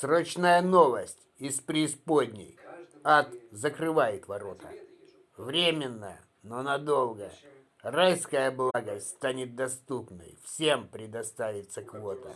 Срочная новость из преисподней. Ад закрывает ворота. Временно, но надолго. Райская благость станет доступной. Всем предоставится квота.